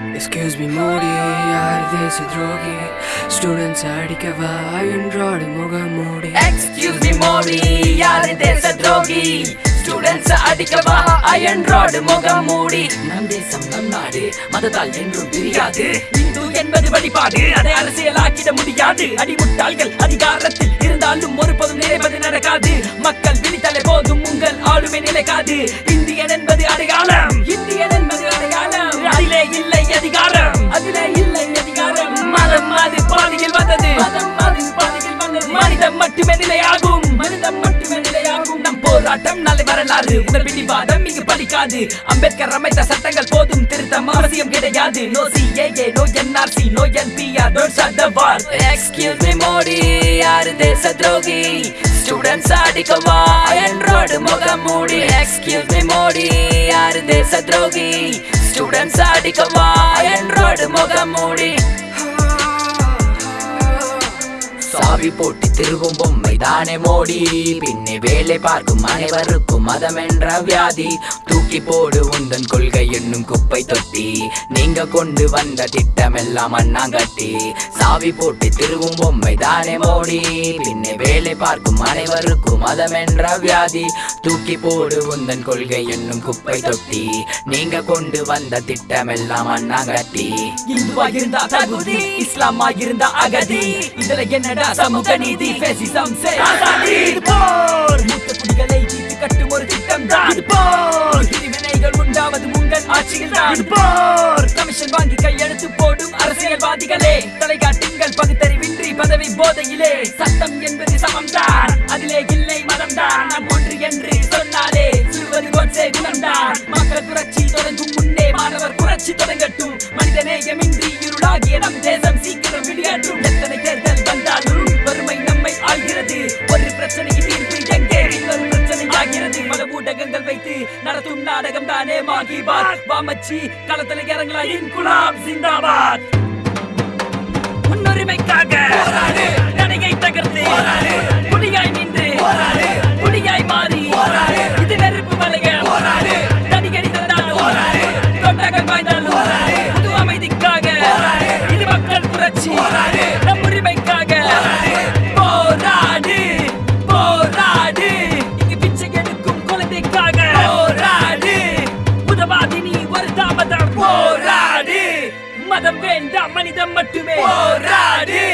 Excuse me Modi யார் தேச துரோகி ஸ்டூடெண்ட்ஸ் அடிக்கவா என்றாடு முகம் எக்ஸ்கியூஸ் மீ மோடி யாரு தேச துரோகி ஸ்டூடெண்ட்ஸ் அடிக்கவா அயன் ராடு முகம் மூடி நம் தேசம் நம் நாடு மதத்தால் என்றும் பிரியாது இந்து என்பது வழிபாடு அதை அரசியலாக்கிட முடியாது. அடிமுட்டாள்கள் அதிகாரத்தில் இருந்தாலும் ஒருபோதும் நிறைவது நடக்காது. மக்கள் விழித்தலை போதும் உங்கள் ஆளுமை நிலைக்காது. இந்தியன் என்பது அடையாளம். இந்தியன் அதிலே இல்லை அதிகாரம். மதம் அது பாதியில் வந்தது. மதம் அது பாதியில் வந்தது. மனிதம் மட்டுமே நிலையாகும். மனிதம் மட்டுமே நிலையாகும். நம் போராட்டம் நாளை வரலாறு. உங்கள் பிடிவாதம் இங்கு படிக்காது அம்பேத்கர் அமைத்த சட்டங்கள் போதும். திருத்தம் அவசியம் கிடையாது. No CAA no NRC no NPR don't shut the war excuse me Modi யாரு தேச துரோகி? ஸ்டூடெண்ட்ஸ் அடிக்கவா? என்றோடு முகம் மூடி எக்ஸ்கியூஸ் மீ மோடி யாரு தேச துரோகி? ஸ்டூடெண்ட்ஸ் அடிக்கவா என்றோடு முகம் மூடி. சாவி போட்டு திருகும் பொம்மை தானே மோடி. பின்னே வேலை பார்க்கும் அனைவருக்கும் மதம் என்ற வியாதி. தூக்கி போடு உந்தன் கொள்கை என்னும் குப்பை தொட்டி. நீங்க கொண்டு வந்த திட்டம் எல்லாம் அண்ணாங்கட்டி. சாவி போட்டு திருவும் பொம்மை தானே மோடி. பின்னே வேலை பார்க்கும் அனைவருக்கும் மதம் என்ற வியாதி. தூக்கி போடு உந்தன் கொள்கை என்னும் குப்பை தொட்டி. நீங்க கொண்டு வந்த திட்டம் எல்லாம் அண்ணாங்கட்டி. இந்துவா இருந்தா தகுதி இஸ்லாமா இருந்தா அகதி. இதுல என்னடா சமூக நீதி பேசிசம் செய்யாதாடி போர்! திட்டம் தான். இது போர் பிரிவினைகள் உண்டாவது உங்கள் ஆட்சியில் தான். இது போர் கமிஷன் வாங்கி கையெழுத்து போடும் அரசியல்வாதிகளே. தலைகாட்டுங்கள் பகுத்தறிவின்றி பதவி போதையிலே. சட்டம் என்பது சமம்தான். அதிலே இல்லை மதம்தான். நாம் ஒன்று என்று சொன்னாலே சிறுவது கொச்சே குணம்தான் மக்கள் புரட்சி தொடங்கும் முன்னே மாணவர் புரட்சி தொடங்கட்டும். மனிதநேயமின்றி இருளாகிய நம் தேசம் சீக்கிரம் விளையாட்டும் நடத்தும் நாடகம் தானே மாகி பாத். வாமச்சி களத்துல இறங்கலாம். இன்குலாம் ஜிந்தாபாத் முன்னுரிமைக்காக நடையை தகர்த்து. மதம் வேண்டாம் மனிதம் மட்டுமே. போராடி.